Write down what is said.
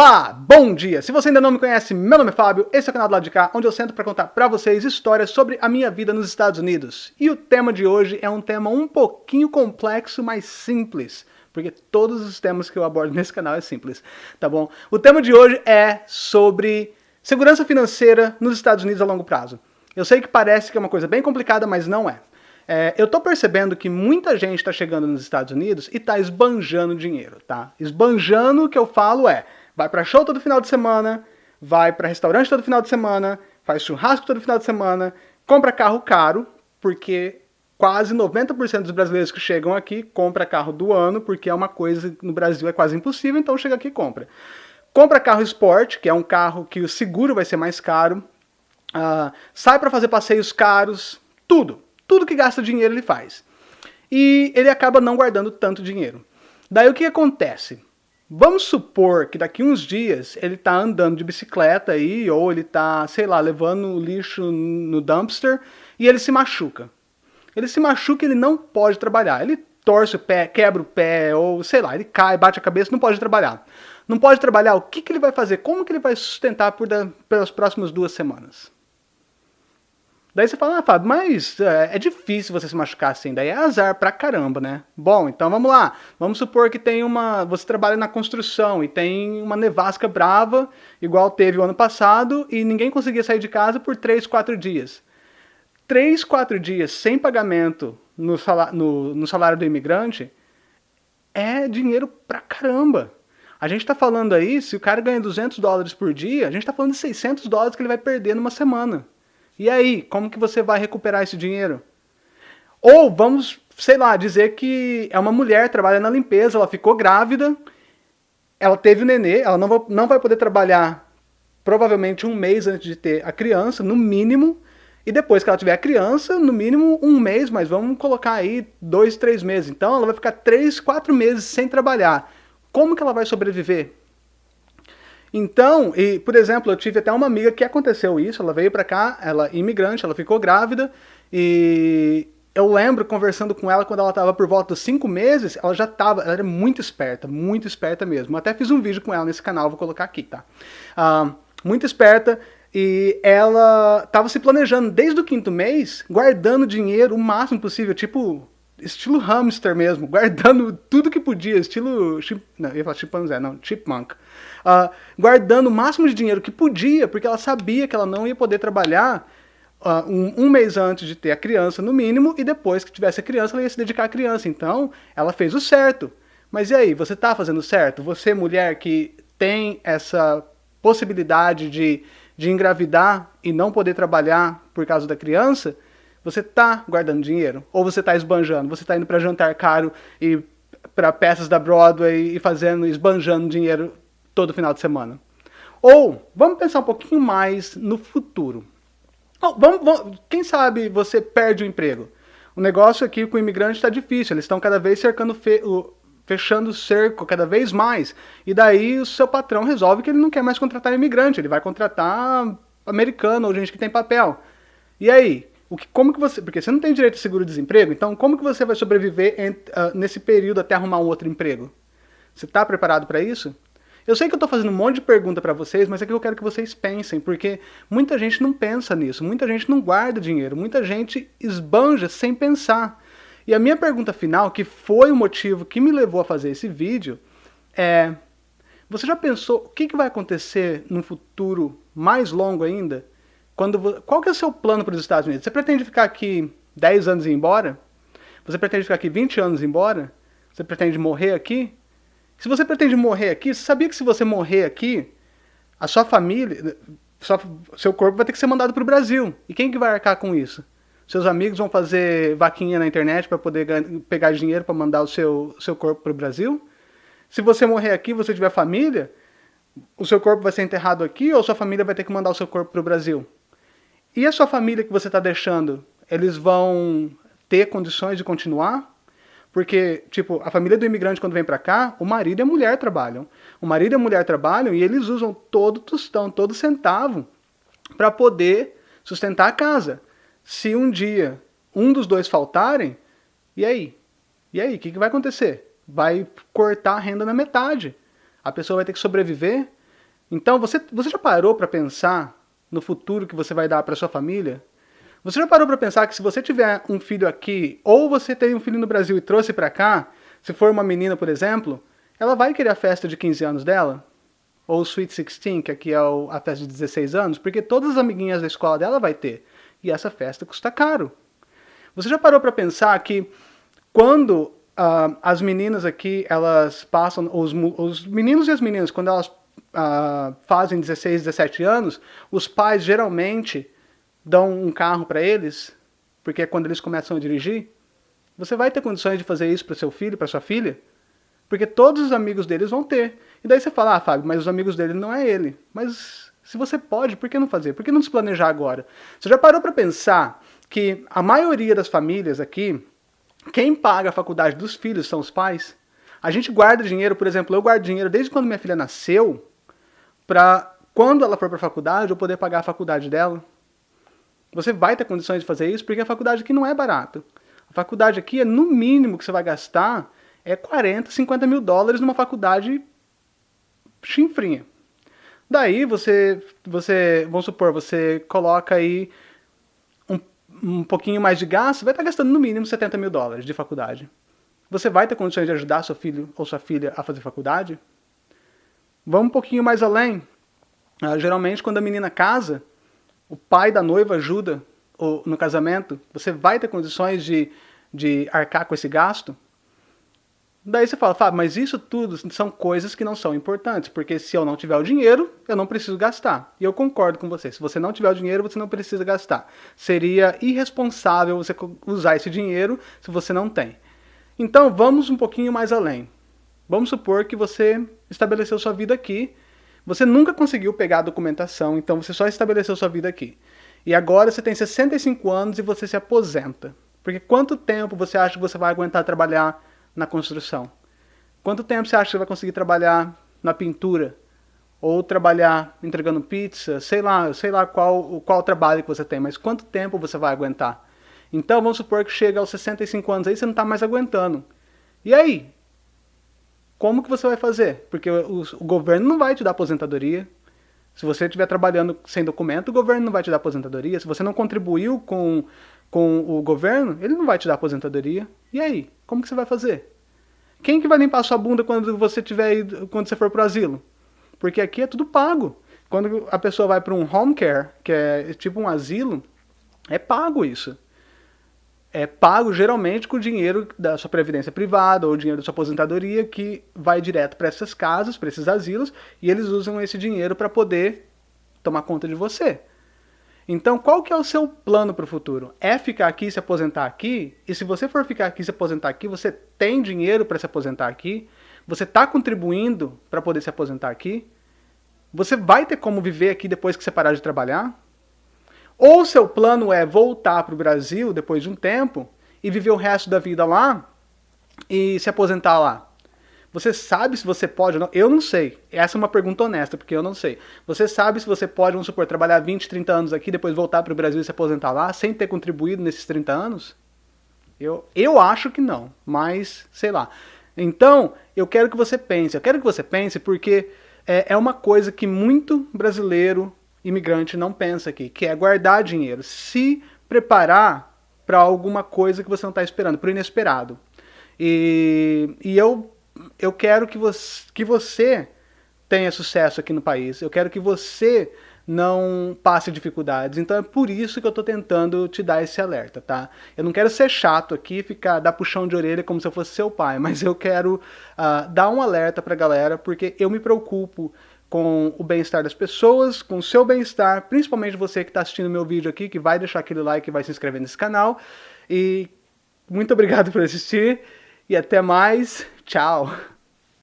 Olá, bom dia! Se você ainda não me conhece, meu nome é Fábio, esse é o canal do lado de cá, onde eu sento para contar para vocês histórias sobre a minha vida nos Estados Unidos. E o tema de hoje é um tema um pouquinho complexo, mas simples, porque todos os temas que eu abordo nesse canal é simples, tá bom? O tema de hoje é sobre segurança financeira nos Estados Unidos a longo prazo. Eu sei que parece que é uma coisa bem complicada, mas não é. É, eu tô percebendo que muita gente está chegando nos Estados Unidos e está esbanjando dinheiro, tá? Esbanjando, o que eu falo é, vai para show todo final de semana, vai para restaurante todo final de semana, faz churrasco todo final de semana, compra carro caro, porque quase 90% dos brasileiros que chegam aqui compra carro do ano, porque é uma coisa no Brasil é quase impossível, então chega aqui e compra. Compra carro esporte, que é um carro que o seguro vai ser mais caro, uh, sai para fazer passeios caros, tudo. Tudo que gasta dinheiro ele faz. E ele acaba não guardando tanto dinheiro. Daí o que acontece? Vamos supor que daqui uns dias ele está andando de bicicleta aí, ou ele está, sei lá, levando o lixo no dumpster e ele se machuca. Ele se machuca e ele não pode trabalhar. Ele torce o pé, quebra o pé, ou sei lá, ele cai, bate a cabeça, não pode trabalhar. Não pode trabalhar, o que, que ele vai fazer? Como que ele vai sustentar por da, pelas próximas duas semanas? Daí você fala, ah, Fábio, mas é, é, difícil você se machucar assim, daí é azar pra caramba, né? Bom, então vamos lá. Vamos supor que tem uma. Você trabalha na construção e tem uma nevasca brava, igual teve o ano passado, e ninguém conseguia sair de casa por 3, 4 dias. 3, 4 dias sem pagamento no salário, no, no salário do imigrante é dinheiro pra caramba. A gente está falando aí, se o cara ganha 200 dólares por dia, a gente está falando de 600 dólares que ele vai perder numa semana. E aí, como que você vai recuperar esse dinheiro? Ou vamos, sei lá, dizer que é uma mulher, trabalha na limpeza, ela ficou grávida, ela teve o nenê, ela não não vai poder trabalhar provavelmente um mês antes de ter a criança, no mínimo, e depois que ela tiver a criança, no mínimo um mês, mas vamos colocar aí dois, três meses. Então ela vai ficar três, quatro meses sem trabalhar. Como que ela vai sobreviver? Então, e, por exemplo, eu tive até uma amiga que aconteceu isso, ela veio para cá, ela imigrante, ela ficou grávida, e eu lembro conversando com ela quando ela estava por volta dos 5 meses, ela já estava, ela era muito esperta, muito esperta mesmo. Eu até fiz um vídeo com ela nesse canal, vou colocar aqui, tá? Uh, muito esperta, e ela estava se planejando desde o quinto mês, guardando dinheiro o máximo possível, tipo estilo hamster mesmo, guardando tudo que podia, estilo, chip, não, ia falar chimpanzé, não, chipmunk, uh, guardando o máximo de dinheiro que podia, porque ela sabia que ela não ia poder trabalhar uh, um, um, mês antes de ter a criança, no mínimo, e depois que tivesse a criança, ela ia se dedicar à criança, então ela fez o certo. Mas e aí, você está fazendo certo? Você, mulher que tem essa possibilidade de, de engravidar e não poder trabalhar por causa da criança, você está guardando dinheiro? Ou você está esbanjando? Você está indo para jantar caro e para peças da Broadway e fazendo, esbanjando dinheiro todo final de semana? Ou, vamos pensar um pouquinho mais no futuro. vamos, vamos, quem sabe você perde o emprego? O negócio aqui com o imigrante está difícil, eles estão cada vez cercando fe, o, fechando o cerco cada vez mais. E daí o seu patrão resolve que ele não quer mais contratar imigrante, ele vai contratar americano ou gente que tem papel. E aí? O que, como que você, porque você não tem direito a seguro-desemprego, então como que você vai sobreviver uh, nesse período até arrumar um outro emprego? Você está preparado para isso? Eu sei que eu estou fazendo um monte de pergunta para vocês, mas é que eu quero que vocês pensem, porque muita gente não pensa nisso, muita gente não guarda dinheiro, muita gente esbanja sem pensar. E a minha pergunta final, que foi o motivo que me levou a fazer esse vídeo, é... Você já pensou o que, que vai acontecer num futuro mais longo ainda? Quando, qual que é o seu plano para os Estados Unidos? Você pretende ficar aqui 10 anos e ir embora? Você pretende ficar aqui 20 anos e ir embora? Você pretende morrer aqui? Se você pretende morrer aqui, você sabia que se você morrer aqui, a sua família, sua, seu corpo vai ter que ser mandado para o Brasil. E quem que vai arcar com isso? Seus amigos vão fazer vaquinha na internet para poder pegar dinheiro para mandar o seu, seu corpo para o Brasil? Se você morrer aqui você tiver família, o seu corpo vai ser enterrado aqui ou sua família vai ter que mandar o seu corpo para o Brasil? E a sua família que você está deixando, eles vão ter condições de continuar? Porque, tipo, a família do imigrante quando vem para cá, o marido e a mulher trabalham. O marido e a mulher trabalham e eles usam todo tostão, todo centavo para poder sustentar a casa. Se um dia um dos dois faltarem, e aí? E aí, o que, que vai acontecer? Vai cortar a renda na metade. A pessoa vai ter que sobreviver Então, você, você já parou para pensar no futuro que você vai dar para sua família? Você já parou para pensar que se você tiver um filho aqui, ou você tem um filho no Brasil e trouxe para cá, se for uma menina, por exemplo, ela vai querer a festa de 15 anos dela? Ou o Sweet 16, que aqui é a festa de 16 anos, porque todas as amiguinhas da escola dela vai ter. E essa festa custa caro. Você já parou para pensar que quando uh, as meninas aqui, elas passam, os, os meninos e as meninas, quando elas uh, fazem 16, 17 anos, os pais geralmente dão um carro para eles, porque é quando eles começam a dirigir. Você vai ter condições de fazer isso para seu filho, para sua filha? Porque todos os amigos deles vão ter. E daí você fala, ah, Fábio, mas os amigos dele não é ele. Mas se você pode, por que não fazer? Por que não se planejar agora? Você já parou para pensar que a maioria das famílias aqui, quem paga a faculdade dos filhos são os pais? A gente guarda dinheiro, por exemplo, eu guardo dinheiro desde quando minha filha nasceu, para quando ela for para a faculdade eu poder pagar a faculdade dela. Você vai ter condições de fazer isso porque a faculdade aqui não é barata. A faculdade aqui é no mínimo que você vai gastar é 40, 50 mil dólares numa faculdade chinfrinha. Daí você, você, vamos supor, você coloca aí um, um pouquinho mais de gasto, vai estar gastando no mínimo 70 mil dólares de faculdade. Você vai ter condições de ajudar seu filho ou sua filha a fazer faculdade? Vamos um pouquinho mais além. Ah, geralmente, quando a menina casa, o pai da noiva ajuda no casamento. Você vai ter condições de, de arcar com esse gasto? Daí você fala, Fábio, mas isso tudo são coisas que não são importantes, porque se eu não tiver o dinheiro, eu não preciso gastar. E eu concordo com você, se você não tiver o dinheiro, você não precisa gastar. Seria irresponsável você usar esse dinheiro se você não tem. Então vamos um pouquinho mais além. Vamos supor que você estabeleceu sua vida aqui, você nunca conseguiu pegar a documentação, então você só estabeleceu sua vida aqui. E agora você tem 65 anos e você se aposenta. Porque quanto tempo você acha que você vai aguentar trabalhar na construção? Quanto tempo você acha que você vai conseguir trabalhar na pintura? Ou trabalhar entregando pizza? Sei lá, sei lá qual, qual trabalho que você tem, mas quanto tempo você vai aguentar? Então vamos supor que chega aos 65 anos aí você não está mais aguentando. E aí? Como que você vai fazer? Porque o, o, governo não vai te dar aposentadoria. Se você estiver trabalhando sem documento, o governo não vai te dar aposentadoria. Se você não contribuiu com, com o governo, ele não vai te dar aposentadoria. E aí? Como que você vai fazer? Quem que vai limpar sua bunda quando você tiver quando você for para o asilo? Porque aqui é tudo pago. Quando a pessoa vai para um home care, que é tipo um asilo, é pago isso é pago geralmente com o dinheiro da sua previdência privada ou dinheiro da sua aposentadoria que vai direto para essas casas, para esses asilos, e eles usam esse dinheiro para poder tomar conta de você. Então, qual que é o seu plano para o futuro? É ficar aqui e se aposentar aqui? E se você for ficar aqui e se aposentar aqui, você tem dinheiro para se aposentar aqui? Você está contribuindo para poder se aposentar aqui? Você vai ter como viver aqui depois que você parar de trabalhar? Ou seu plano é voltar para o Brasil depois de um tempo e viver o resto da vida lá e se aposentar lá. Você sabe se você pode ou não? Eu não sei. Essa é uma pergunta honesta, porque eu não sei. Você sabe se você pode, vamos supor, trabalhar 20, 30 anos aqui, depois voltar para o Brasil e se aposentar lá, sem ter contribuído nesses 30 anos? Eu, eu acho que não, mas sei lá. Então, eu quero que você pense. Eu quero que você pense porque é, é uma coisa que muito brasileiro imigrante não pensa aqui, que é guardar dinheiro, se preparar para alguma coisa que você não está esperando, para o inesperado. E, e eu, eu quero que você, que você tenha sucesso aqui no país, eu quero que você não passe dificuldades. Então é por isso que eu estou tentando te dar esse alerta, tá? Eu não quero ser chato aqui, ficar dar puxão de orelha como se eu fosse seu pai, mas eu quero uh, dar um alerta para a galera, porque eu me preocupo com o bem-estar das pessoas, com o seu bem-estar, principalmente você que está assistindo meu vídeo aqui, que vai deixar aquele like e vai se inscrever nesse canal. E muito obrigado por assistir e até mais. Tchau!